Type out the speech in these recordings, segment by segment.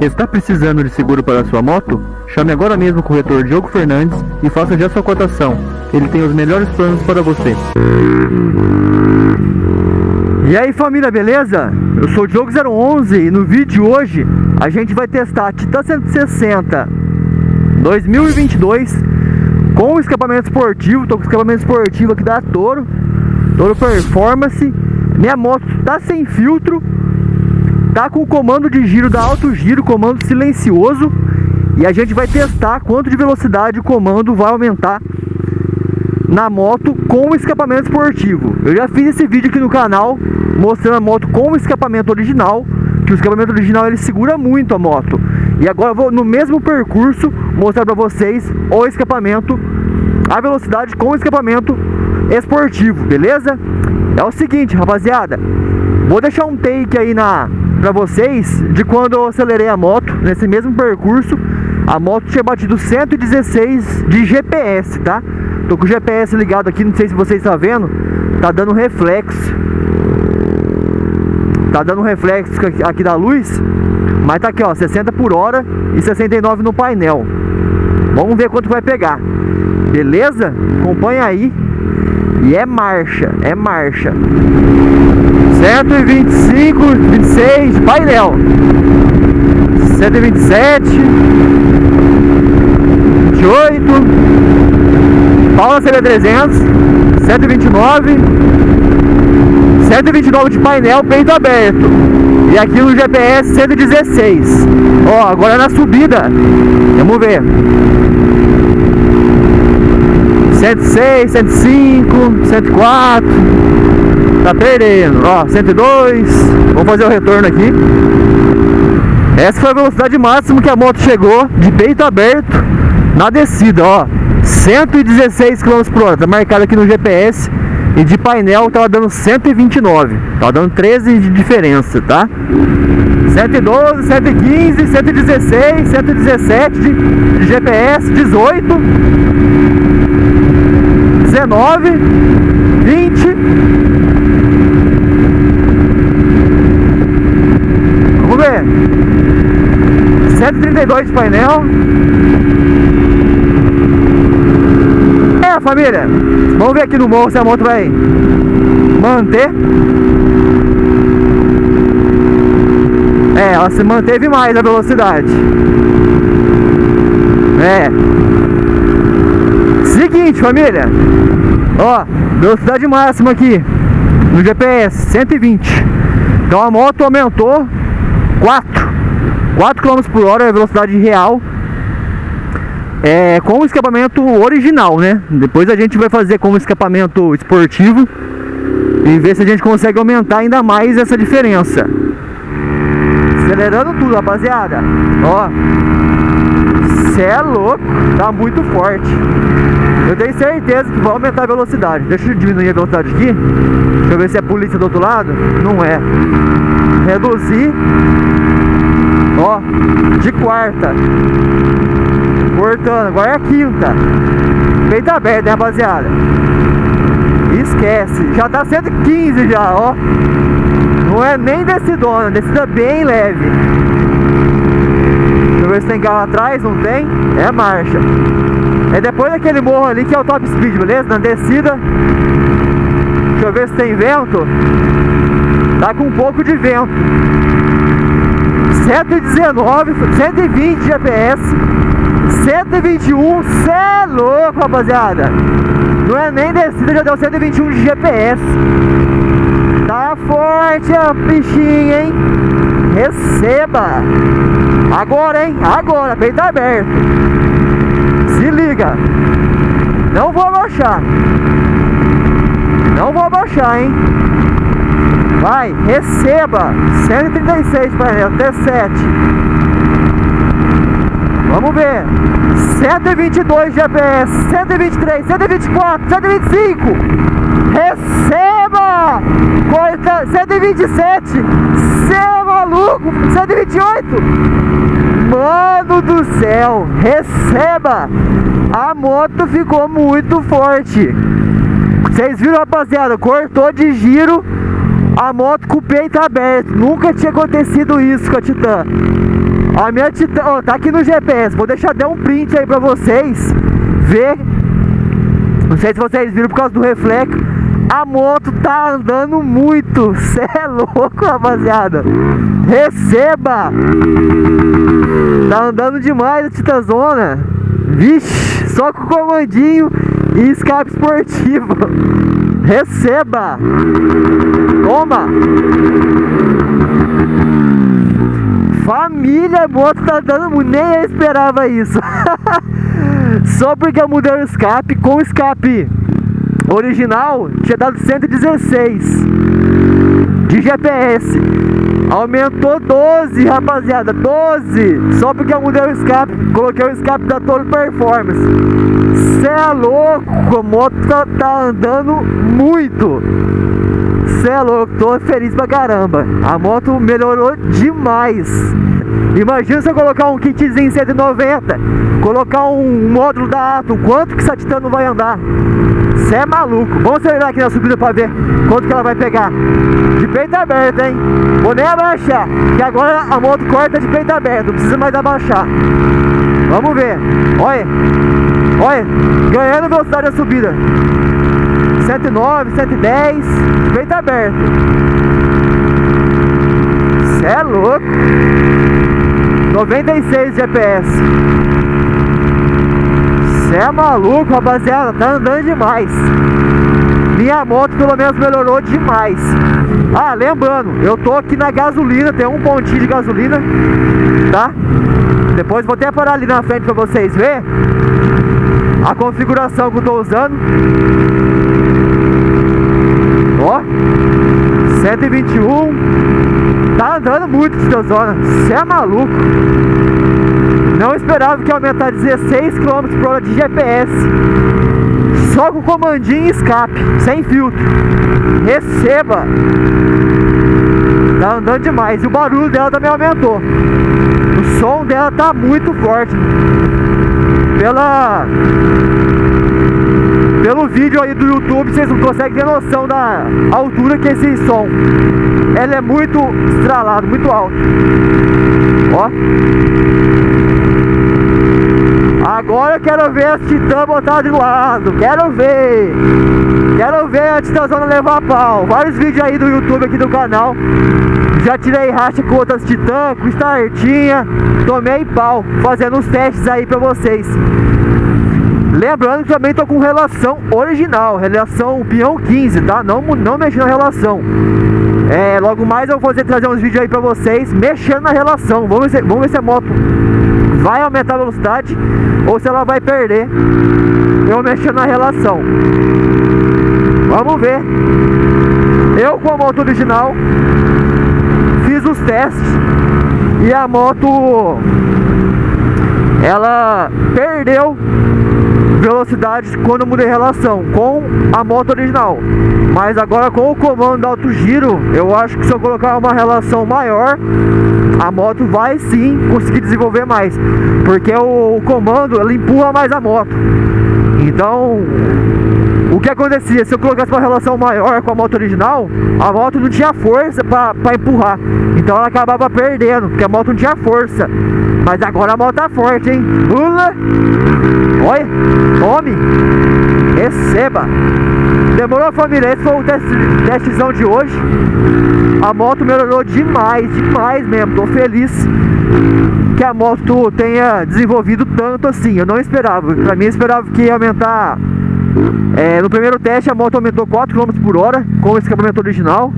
Está precisando de seguro para sua moto? Chame agora mesmo o corretor Diogo Fernandes e faça já sua cotação. Ele tem os melhores planos para você. E aí família, beleza? Eu sou o Diogo011 e no vídeo de hoje a gente vai testar a Titan 160 2022 com escapamento esportivo. Tô com escapamento esportivo aqui da Toro, Toro Performance. Minha moto tá sem filtro, tá com o comando de giro da Alto Giro, comando silencioso. E a gente vai testar quanto de velocidade o comando vai aumentar na moto com escapamento esportivo. Eu já fiz esse vídeo aqui no canal mostrando a moto com o escapamento original, que o escapamento original ele segura muito a moto. E agora eu vou no mesmo percurso mostrar para vocês o escapamento, a velocidade com o escapamento esportivo, beleza? É o seguinte, rapaziada, vou deixar um take aí na para vocês de quando eu acelerei a moto nesse mesmo percurso. A moto tinha batido 116 de GPS, tá? Tô com o GPS ligado aqui, não sei se vocês estão vendo, tá dando reflexo. Tá dando reflexo aqui da luz, mas tá aqui ó, 60 por hora e 69 no painel. Vamos ver quanto vai pegar. Beleza? Acompanha aí. E é marcha, é marcha. 125, 26, painel. 127, 28. Paula CB300, 129, 129 de painel, peito aberto. E aqui no GPS 116. Ó, agora na subida. Vamos ver. 106, 105, 104. Tá perdendo. Ó, 102. Vamos fazer o retorno aqui. Essa foi a velocidade máxima que a moto chegou de peito aberto na descida, ó. 116 km por hora, tá marcado aqui no GPS e de painel tava dando 129, tava dando 13 de diferença, tá? 112, 115, 116, 117 de, de GPS, 18, 19, 20. Vamos ver. 132 de painel. família, vamos ver aqui no morro se a moto vai manter. É, ela se manteve mais a velocidade. É. Seguinte, família. Ó, velocidade máxima aqui no GPS, 120. Então a moto aumentou 4. 4 km por hora é a velocidade real é, com o escapamento original, né? Depois a gente vai fazer com o escapamento esportivo e ver se a gente consegue aumentar ainda mais essa diferença. Acelerando tudo, rapaziada. Ó, cê é louco, tá muito forte. Eu tenho certeza que vai aumentar a velocidade. Deixa eu diminuir a velocidade aqui. Deixa eu ver se é polícia do outro lado. Não é. Reduzir. Ó, de quarta. Cortando, agora é a quinta. Peito aberto, né, rapaziada? Esquece, já tá 115 já, ó. Não é nem descidona, descida bem leve. Deixa eu ver se tem carro atrás, não tem? É marcha. É depois daquele morro ali que é o top speed, beleza? Na descida. Deixa eu ver se tem vento. Tá com um pouco de vento. 119, 120 GPS. 121, cê é louco, rapaziada. Não é nem descida, já deu 121 de GPS. Tá forte a bichinha, hein? Receba. Agora, hein? Agora, peito aberto. Se liga. Não vou abaixar. Não vou abaixar, hein? Vai, receba. 136 para até 7. Vamos ver. 122 GPS, 123, 124, 125. Receba! Corta 127. Seu maluco, 128. Mano do céu, receba! A moto ficou muito forte. Vocês viram, rapaziada? Cortou de giro a moto com o peito aberto. Nunca tinha acontecido isso com a Titan. A minha Titan, ó, tá aqui no GPS. Vou deixar até um print aí pra vocês ver. Não sei se vocês viram por causa do reflexo. A moto tá andando muito. Cê é louco, rapaziada. Receba! Tá andando demais a Titanzona. Vixe, só com comandinho e escape esportivo. Receba! Toma! Família, a moto tá dando muito, nem eu esperava isso. Só porque eu mudei o escape, com o escape original tinha dado 116 de GPS. Aumentou 12, rapaziada, 12. Só porque eu mudei o escape, coloquei o escape da Toro Performance. Cê é louco, a moto tá, tá andando muito. Cê é louco, tô feliz pra caramba. A moto melhorou demais. Imagina se eu colocar um kitzinho 190, colocar um módulo da Atom, quanto que essa Titan não vai andar? Cê é maluco. Vamos acelerar aqui na subida pra ver quanto que ela vai pegar. De peito aberto, hein? Vou nem abaixar, que agora a moto corta de peito aberto, não precisa mais abaixar. Vamos ver. Olha. Olha, ganhando velocidade na subida. 109, 110, de peito aberto. Cê é louco. 96 GPS. Cê é maluco, rapaziada. Tá andando demais. Minha moto pelo menos melhorou demais. Ah, lembrando, eu tô aqui na gasolina, tem um pontinho de gasolina, tá? Depois vou até parar ali na frente pra vocês verem a configuração que eu tô usando. Ó, 121. Tá andando muito de zona. Você é maluco. Não esperava que ia aumentar 16 km por hora de GPS. Só com comandinho e escape, sem filtro. Receba. Tá andando demais. E o barulho dela também aumentou. O som dela tá muito forte. Pela pelo vídeo aí do YouTube, vocês não conseguem ter noção da altura que é esse som. Ela é muito estralado, muito alto. Ó. Quero ver as titã botar de lado. Quero ver. Quero ver a titãzona levar pau. Vários vídeos aí do YouTube aqui do canal. Já tirei racha com outras titã, com startinha. Tomei pau. Fazendo uns testes aí pra vocês. Lembrando que também tô com relação original, relação peão 15, tá? Não, não mexendo na relação. É, logo mais eu vou fazer, trazer uns vídeos aí pra vocês mexendo na relação. Vamos ver, vamos ver se a moto vai aumentar a velocidade ou se ela vai perder eu mexendo na relação. Vamos ver. Eu com a moto original fiz os testes e a moto ela perdeu velocidade quando eu mudei relação com a moto original. Mas agora com o comando alto giro, eu acho que se eu colocar uma relação maior, a moto vai sim conseguir desenvolver mais. Porque o, o comando, ele empurra mais a moto. Então, o que acontecia? Se eu colocasse uma relação maior com a moto original, a moto não tinha força para empurrar. Então ela acabava perdendo, porque a moto não tinha força. Mas agora a moto tá forte, hein? Pula! Olha! Tome! Receba! Demorou família, esse foi o teste, testzão de hoje. A moto melhorou demais, demais mesmo. Tô feliz que a moto tenha desenvolvido tanto assim. Eu não esperava. Pra mim, eu esperava que ia aumentar é, no primeiro teste a moto aumentou 4 km por hora com o escapamento original.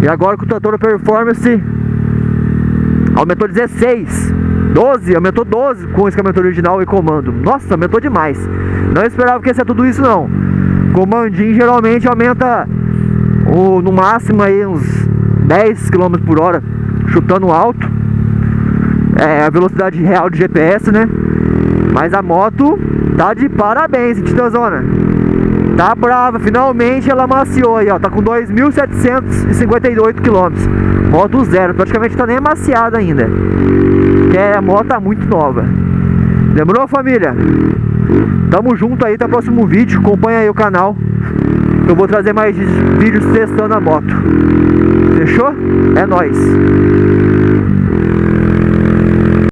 E agora com o trator Performance aumentou 16, 12, aumentou 12 com o escapamento original e comando. Nossa, aumentou demais. Não esperava que ia ser tudo isso não. Comandinho geralmente aumenta o, no máximo aí uns 10 km por hora, chutando alto. É a velocidade real de GPS, né? Mas a moto tá de parabéns, Titãzona. Tá brava, finalmente ela maciou aí, ó. Tá com 2.758 km. Moto zero, praticamente tá nem amaciada ainda. Que é, a moto tá muito nova. Demorou, família? Tamo junto aí, até o próximo vídeo. Acompanha aí o canal. Eu vou trazer mais vídeos testando a moto. Fechou? É nóis.